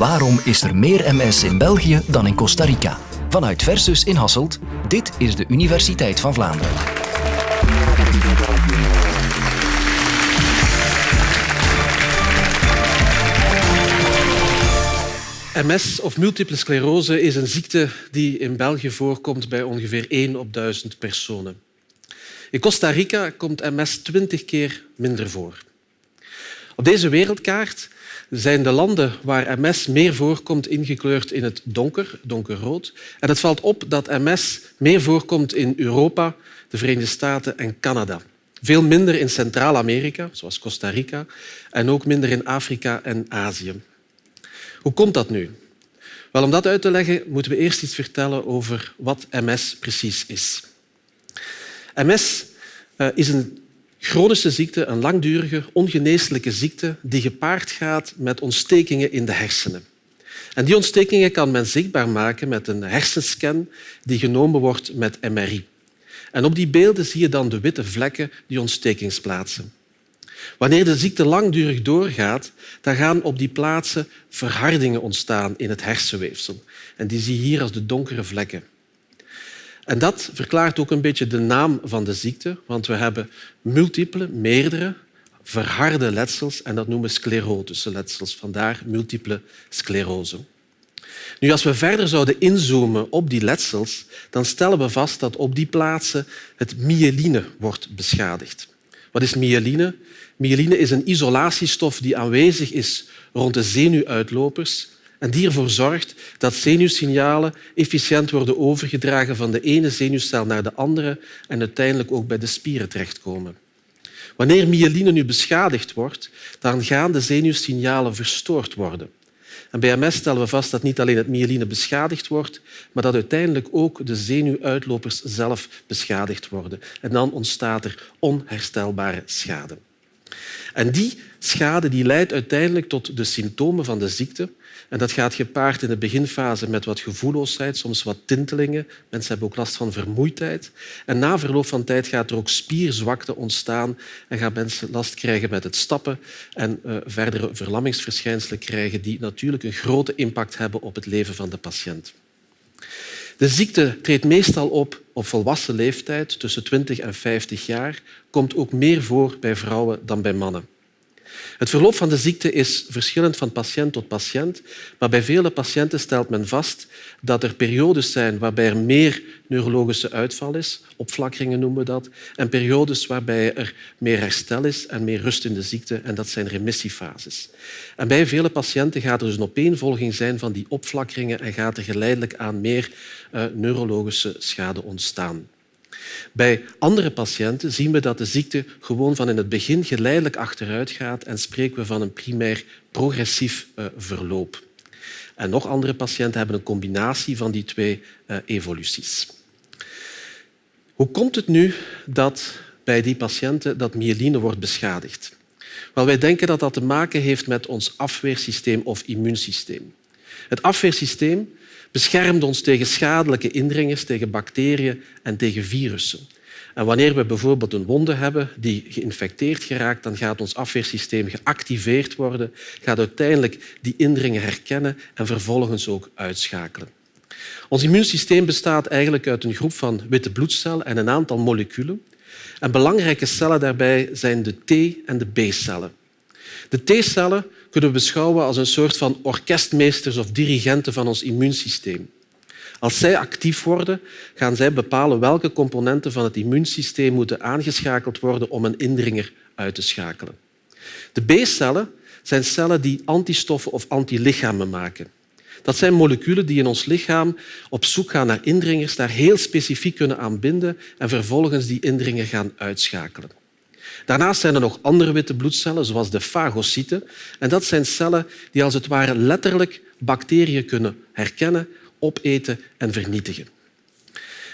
Waarom is er meer MS in België dan in Costa Rica? Vanuit Versus in Hasselt, dit is de Universiteit van Vlaanderen. MS of multiple sclerose is een ziekte die in België voorkomt bij ongeveer 1 op 1000 personen. In Costa Rica komt MS 20 keer minder voor. Op deze wereldkaart zijn de landen waar MS meer voorkomt ingekleurd in het donker, donkerrood. En het valt op dat MS meer voorkomt in Europa, de Verenigde Staten en Canada. Veel minder in Centraal-Amerika, zoals Costa Rica, en ook minder in Afrika en Azië. Hoe komt dat nu? Wel, om dat uit te leggen moeten we eerst iets vertellen over wat MS precies is. MS eh, is een chronische ziekte, een langdurige, ongeneeslijke ziekte die gepaard gaat met ontstekingen in de hersenen. En die ontstekingen kan men zichtbaar maken met een hersenscan die genomen wordt met MRI. En op die beelden zie je dan de witte vlekken die ontstekingsplaatsen. Wanneer de ziekte langdurig doorgaat, dan gaan op die plaatsen verhardingen ontstaan in het hersenweefsel. En die zie je hier als de donkere vlekken. En dat verklaart ook een beetje de naam van de ziekte, want we hebben multiple, meerdere, verharde letsels en dat noemen we sclerotische letsels. Vandaar multiple sclerose. Nu, als we verder zouden inzoomen op die letsels, dan stellen we vast dat op die plaatsen het myeline wordt beschadigd. Wat is myeline? Myeline is een isolatiestof die aanwezig is rond de zenuwuitlopers en die ervoor zorgt dat zenuwsignalen efficiënt worden overgedragen van de ene zenuwcel naar de andere en uiteindelijk ook bij de spieren terechtkomen. Wanneer myeline nu beschadigd wordt, dan gaan de zenuwsignalen verstoord worden. En bij MS stellen we vast dat niet alleen het myeline beschadigd wordt, maar dat uiteindelijk ook de zenuwuitlopers zelf beschadigd worden. En dan ontstaat er onherstelbare schade. En die schade die leidt uiteindelijk tot de symptomen van de ziekte. En dat gaat gepaard in de beginfase met wat gevoelloosheid, soms wat tintelingen. Mensen hebben ook last van vermoeidheid. En na verloop van tijd gaat er ook spierzwakte ontstaan en gaan mensen last krijgen met het stappen en uh, verdere verlammingsverschijnselen krijgen die natuurlijk een grote impact hebben op het leven van de patiënt. De ziekte treedt meestal op op volwassen leeftijd, tussen 20 en 50 jaar, komt ook meer voor bij vrouwen dan bij mannen. Het verloop van de ziekte is verschillend van patiënt tot patiënt, maar bij vele patiënten stelt men vast dat er periodes zijn waarbij er meer neurologische uitval is, opflakkeringen noemen we dat, en periodes waarbij er meer herstel is en meer rust in de ziekte, en dat zijn remissiefases. En bij vele patiënten gaat er dus een opeenvolging zijn van die opflakkeringen en gaat er geleidelijk aan meer uh, neurologische schade ontstaan. Bij andere patiënten zien we dat de ziekte gewoon van in het begin geleidelijk achteruit gaat en spreken we van een primair progressief uh, verloop. En nog andere patiënten hebben een combinatie van die twee uh, evoluties. Hoe komt het nu dat bij die patiënten dat myeline wordt beschadigd? Wel, wij denken dat dat te maken heeft met ons afweersysteem of immuunsysteem. Het afweersysteem beschermt ons tegen schadelijke indringers, tegen bacteriën en tegen virussen. En wanneer we bijvoorbeeld een wonde hebben die geïnfecteerd geraakt, dan gaat ons afweersysteem geactiveerd worden, gaat uiteindelijk die indringen herkennen en vervolgens ook uitschakelen. Ons immuunsysteem bestaat eigenlijk uit een groep van witte bloedcellen en een aantal moleculen. En belangrijke cellen daarbij zijn de T- en de B-cellen. De T-cellen kunnen we beschouwen als een soort van orkestmeesters of dirigenten van ons immuunsysteem. Als zij actief worden, gaan zij bepalen welke componenten van het immuunsysteem moeten aangeschakeld worden om een indringer uit te schakelen. De B-cellen zijn cellen die antistoffen of antilichamen maken. Dat zijn moleculen die in ons lichaam op zoek gaan naar indringers, daar heel specifiek kunnen aanbinden en vervolgens die indringer gaan uitschakelen. Daarnaast zijn er nog andere witte bloedcellen, zoals de fagocyten. En dat zijn cellen die als het ware letterlijk bacteriën kunnen herkennen, opeten en vernietigen.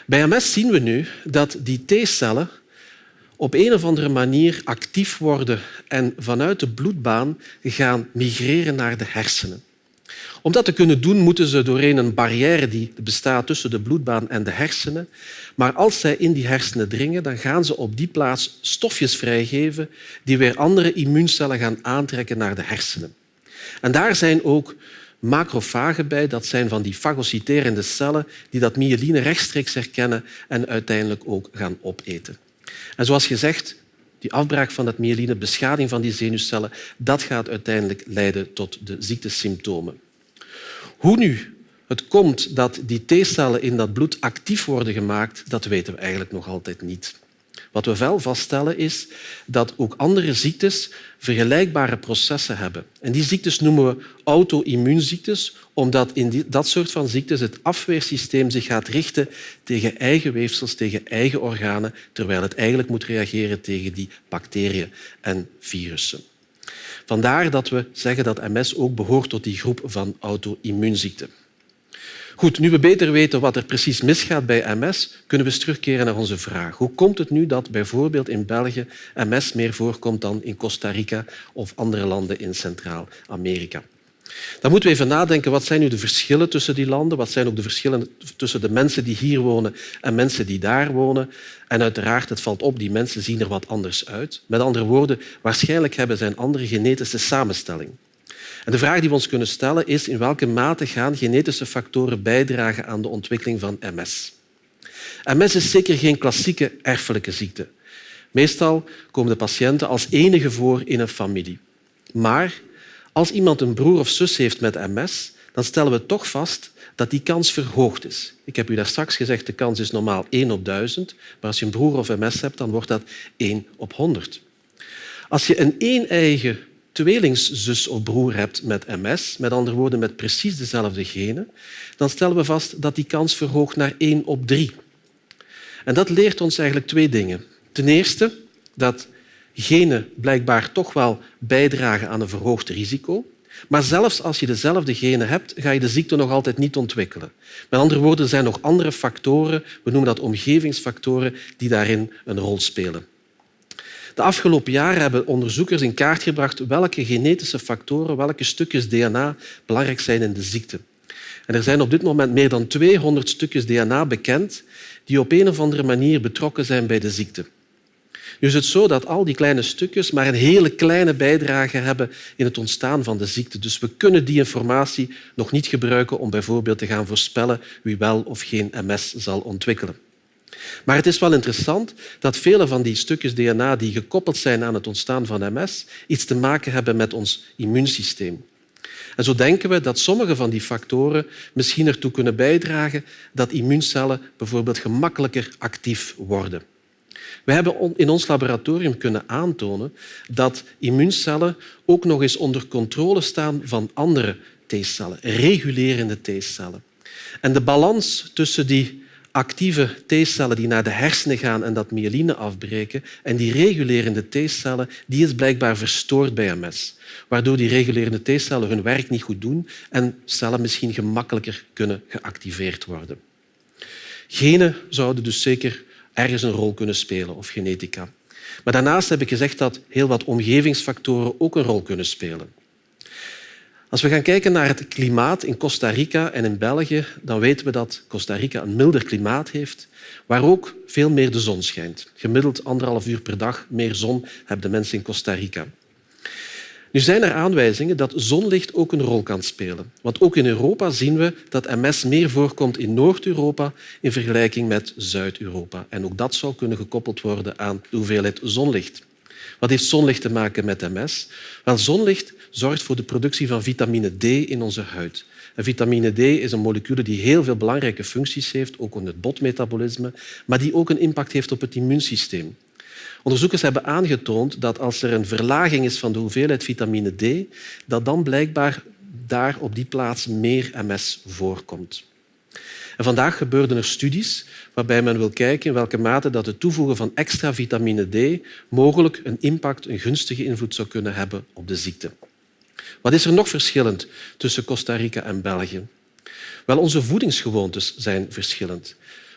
Bij MS zien we nu dat die T-cellen op een of andere manier actief worden en vanuit de bloedbaan gaan migreren naar de hersenen. Om dat te kunnen doen, moeten ze doorheen een barrière die bestaat tussen de bloedbaan en de hersenen. Maar als zij in die hersenen dringen, dan gaan ze op die plaats stofjes vrijgeven die weer andere immuuncellen gaan aantrekken naar de hersenen. En daar zijn ook macrofagen bij. Dat zijn van die fagociterende cellen die dat myeline rechtstreeks herkennen en uiteindelijk ook gaan opeten. En zoals gezegd, die afbraak van dat myeline, beschadiging van die zenuwcellen, dat gaat uiteindelijk leiden tot de ziektesymptomen. Hoe nu het komt dat die T-cellen in dat bloed actief worden gemaakt, dat weten we eigenlijk nog altijd niet. Wat we wel vaststellen is dat ook andere ziektes vergelijkbare processen hebben. En die ziektes noemen we auto-immuunziektes, omdat in dat soort van ziektes het afweersysteem zich gaat richten tegen eigen weefsels, tegen eigen organen, terwijl het eigenlijk moet reageren tegen die bacteriën en virussen. Vandaar dat we zeggen dat MS ook behoort tot die groep van auto-immuunziekten. Goed, nu we beter weten wat er precies misgaat bij MS, kunnen we eens terugkeren naar onze vraag. Hoe komt het nu dat bijvoorbeeld in België MS meer voorkomt dan in Costa Rica of andere landen in Centraal-Amerika? Dan moeten we even nadenken, wat zijn nu de verschillen tussen die landen? Wat zijn ook de verschillen tussen de mensen die hier wonen en mensen die daar wonen? En uiteraard, het valt op, die mensen zien er wat anders uit. Met andere woorden, waarschijnlijk hebben zij een andere genetische samenstelling. En de vraag die we ons kunnen stellen is in welke mate gaan genetische factoren bijdragen aan de ontwikkeling van MS. MS is zeker geen klassieke erfelijke ziekte. Meestal komen de patiënten als enige voor in een familie. Maar als iemand een broer of zus heeft met MS, dan stellen we toch vast dat die kans verhoogd is. Ik heb u daar straks gezegd, de kans is normaal 1 op 1000, maar als je een broer of MS hebt, dan wordt dat 1 op 100. Als je een een-eigen tweelingzus of broer hebt met MS, met andere woorden met precies dezelfde genen, dan stellen we vast dat die kans verhoogt naar 1 op 3. En dat leert ons eigenlijk twee dingen. Ten eerste dat genen blijkbaar toch wel bijdragen aan een verhoogd risico. Maar zelfs als je dezelfde genen hebt, ga je de ziekte nog altijd niet ontwikkelen. Met andere woorden, er zijn nog andere factoren, we noemen dat omgevingsfactoren, die daarin een rol spelen. De afgelopen jaren hebben onderzoekers in kaart gebracht welke genetische factoren, welke stukjes DNA belangrijk zijn in de ziekte. En er zijn op dit moment meer dan 200 stukjes DNA bekend die op een of andere manier betrokken zijn bij de ziekte. Nu is het zo dat al die kleine stukjes maar een hele kleine bijdrage hebben in het ontstaan van de ziekte. Dus we kunnen die informatie nog niet gebruiken om bijvoorbeeld te gaan voorspellen wie wel of geen MS zal ontwikkelen. Maar het is wel interessant dat vele van die stukjes DNA die gekoppeld zijn aan het ontstaan van MS iets te maken hebben met ons immuunsysteem. En zo denken we dat sommige van die factoren misschien ertoe kunnen bijdragen dat immuuncellen bijvoorbeeld gemakkelijker actief worden. We hebben in ons laboratorium kunnen aantonen dat immuuncellen ook nog eens onder controle staan van andere T-cellen, regulerende T-cellen. En de balans tussen die actieve T-cellen die naar de hersenen gaan en dat myeline afbreken. En die regulerende T-cellen die is blijkbaar verstoord bij MS, waardoor die regulerende T-cellen hun werk niet goed doen en cellen misschien gemakkelijker kunnen geactiveerd worden. Genen zouden dus zeker ergens een rol kunnen spelen, of genetica. Maar daarnaast heb ik gezegd dat heel wat omgevingsfactoren ook een rol kunnen spelen. Als we gaan kijken naar het klimaat in Costa Rica en in België, dan weten we dat Costa Rica een milder klimaat heeft, waar ook veel meer de zon schijnt. Gemiddeld anderhalf uur per dag meer zon hebben de mensen in Costa Rica. Nu zijn er aanwijzingen dat zonlicht ook een rol kan spelen. Want ook in Europa zien we dat MS meer voorkomt in Noord-Europa in vergelijking met Zuid-Europa. En ook dat zou kunnen gekoppeld worden aan de hoeveelheid zonlicht. Wat heeft zonlicht te maken met MS? Wel, zonlicht zorgt voor de productie van vitamine D in onze huid. En vitamine D is een molecule die heel veel belangrijke functies heeft, ook in het botmetabolisme, maar die ook een impact heeft op het immuunsysteem. Onderzoekers hebben aangetoond dat als er een verlaging is van de hoeveelheid vitamine D, dat dan blijkbaar daar op die plaats meer MS voorkomt. En vandaag gebeurden er studies waarbij men wil kijken in welke mate dat het toevoegen van extra vitamine D mogelijk een impact, een gunstige invloed zou kunnen hebben op de ziekte. Wat is er nog verschillend tussen Costa Rica en België? Wel, onze voedingsgewoontes zijn verschillend.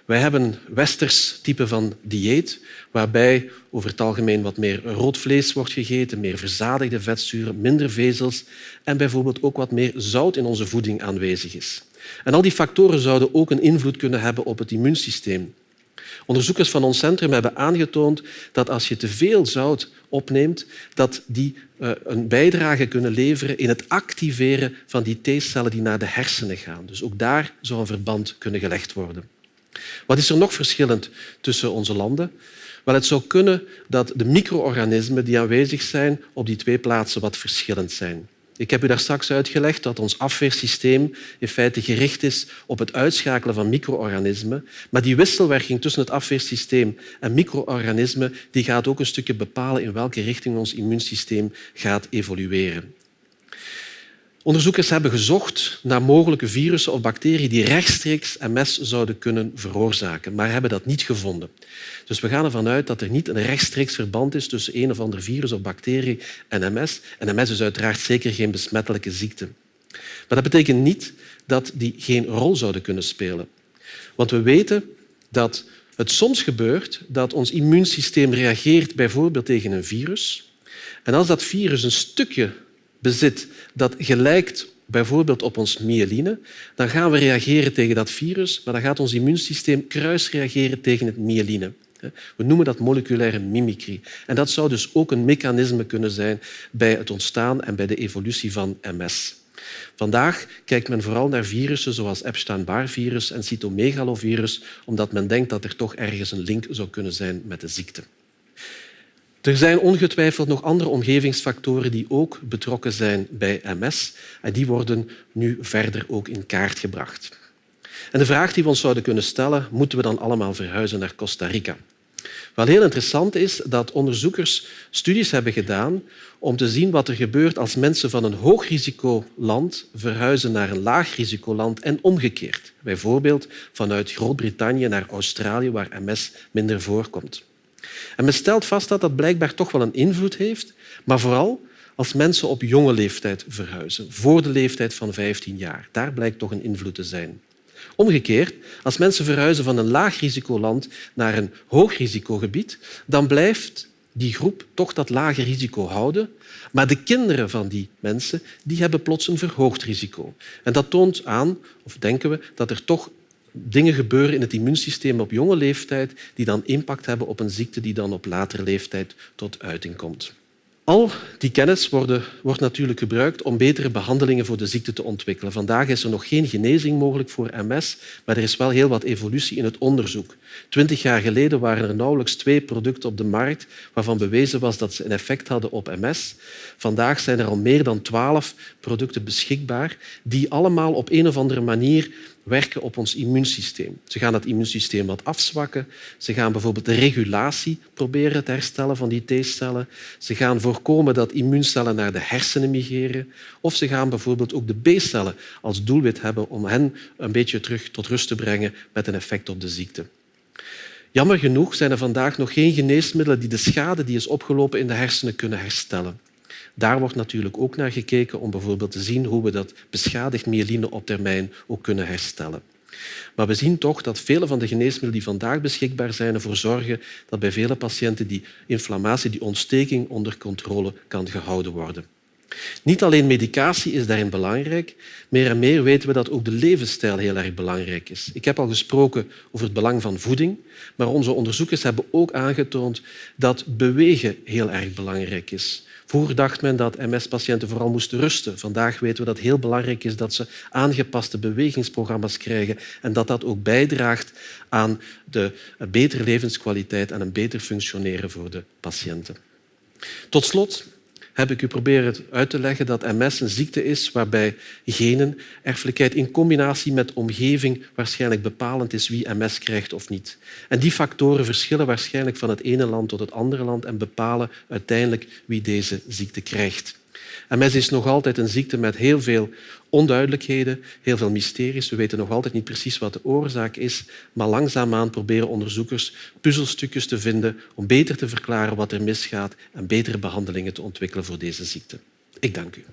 Wij hebben een westers type van dieet, waarbij over het algemeen wat meer rood vlees wordt gegeten, meer verzadigde vetzuren, minder vezels en bijvoorbeeld ook wat meer zout in onze voeding aanwezig is. En al die factoren zouden ook een invloed kunnen hebben op het immuunsysteem. Onderzoekers van ons centrum hebben aangetoond dat als je te veel zout opneemt, dat die uh, een bijdrage kunnen leveren in het activeren van die T-cellen die naar de hersenen gaan. Dus ook daar zou een verband kunnen gelegd worden. Wat is er nog verschillend tussen onze landen? Wel, het zou kunnen dat de micro-organismen die aanwezig zijn op die twee plaatsen wat verschillend zijn. Ik heb u daar straks uitgelegd dat ons afweersysteem in feite gericht is op het uitschakelen van micro-organismen. Maar die wisselwerking tussen het afweersysteem en micro-organismen gaat ook een stukje bepalen in welke richting ons immuunsysteem gaat evolueren. Onderzoekers hebben gezocht naar mogelijke virussen of bacteriën die rechtstreeks MS zouden kunnen veroorzaken, maar hebben dat niet gevonden. Dus we gaan ervan uit dat er niet een rechtstreeks verband is tussen een of ander virus of bacterie en MS. En MS is uiteraard zeker geen besmettelijke ziekte. Maar dat betekent niet dat die geen rol zouden kunnen spelen. Want we weten dat het soms gebeurt dat ons immuunsysteem reageert bijvoorbeeld tegen een virus. En als dat virus een stukje bezit dat gelijkt bijvoorbeeld op ons myeline, dan gaan we reageren tegen dat virus, maar dan gaat ons immuunsysteem kruisreageren tegen het myeline. We noemen dat moleculaire mimicry. En dat zou dus ook een mechanisme kunnen zijn bij het ontstaan en bij de evolutie van MS. Vandaag kijkt men vooral naar virussen zoals Epstein-Barr-virus en cytomegalovirus, omdat men denkt dat er toch ergens een link zou kunnen zijn met de ziekte. Er zijn ongetwijfeld nog andere omgevingsfactoren die ook betrokken zijn bij MS en die worden nu verder ook in kaart gebracht. En de vraag die we ons zouden kunnen stellen, moeten we dan allemaal verhuizen naar Costa Rica? Wel heel interessant is dat onderzoekers studies hebben gedaan om te zien wat er gebeurt als mensen van een hoogrisicoland verhuizen naar een laagrisicoland en omgekeerd. Bijvoorbeeld vanuit Groot-Brittannië naar Australië, waar MS minder voorkomt. En men stelt vast dat dat blijkbaar toch wel een invloed heeft, maar vooral als mensen op jonge leeftijd verhuizen, voor de leeftijd van 15 jaar. Daar blijkt toch een invloed te zijn. Omgekeerd, als mensen verhuizen van een laag risicoland naar een hoog risicogebied, dan blijft die groep toch dat lage risico houden. Maar de kinderen van die mensen die hebben plots een verhoogd risico. En dat toont aan, of denken we, dat er toch dingen gebeuren in het immuunsysteem op jonge leeftijd die dan impact hebben op een ziekte die dan op latere leeftijd tot uiting komt. Al die kennis worden, wordt natuurlijk gebruikt om betere behandelingen voor de ziekte te ontwikkelen. Vandaag is er nog geen genezing mogelijk voor MS, maar er is wel heel wat evolutie in het onderzoek. Twintig jaar geleden waren er nauwelijks twee producten op de markt waarvan bewezen was dat ze een effect hadden op MS. Vandaag zijn er al meer dan twaalf producten beschikbaar die allemaal op een of andere manier werken op ons immuunsysteem. Ze gaan het immuunsysteem wat afzwakken. Ze gaan bijvoorbeeld de regulatie proberen te herstellen van die T-cellen. Ze gaan voorkomen dat immuuncellen naar de hersenen migreren. Of ze gaan bijvoorbeeld ook de B-cellen als doelwit hebben om hen een beetje terug tot rust te brengen met een effect op de ziekte. Jammer genoeg zijn er vandaag nog geen geneesmiddelen die de schade die is opgelopen in de hersenen kunnen herstellen. Daar wordt natuurlijk ook naar gekeken om bijvoorbeeld te zien hoe we dat beschadigd myeline op termijn ook kunnen herstellen. Maar we zien toch dat vele van de geneesmiddelen die vandaag beschikbaar zijn ervoor zorgen dat bij vele patiënten die inflammatie, die ontsteking onder controle kan gehouden worden. Niet alleen medicatie is daarin belangrijk, meer en meer weten we dat ook de levensstijl heel erg belangrijk is. Ik heb al gesproken over het belang van voeding, maar onze onderzoekers hebben ook aangetoond dat bewegen heel erg belangrijk is. Vroeger dacht men dat MS-patiënten vooral moesten rusten. Vandaag weten we dat het heel belangrijk is dat ze aangepaste bewegingsprogramma's krijgen en dat dat ook bijdraagt aan de betere levenskwaliteit en een beter functioneren voor de patiënten. Tot slot heb ik u proberen uit te leggen dat MS een ziekte is waarbij genen, erfelijkheid in combinatie met omgeving waarschijnlijk bepalend is wie MS krijgt of niet. En die factoren verschillen waarschijnlijk van het ene land tot het andere land en bepalen uiteindelijk wie deze ziekte krijgt. MS is nog altijd een ziekte met heel veel onduidelijkheden, heel veel mysteries. We weten nog altijd niet precies wat de oorzaak is, maar langzaamaan proberen onderzoekers puzzelstukjes te vinden om beter te verklaren wat er misgaat en betere behandelingen te ontwikkelen voor deze ziekte. Ik dank u.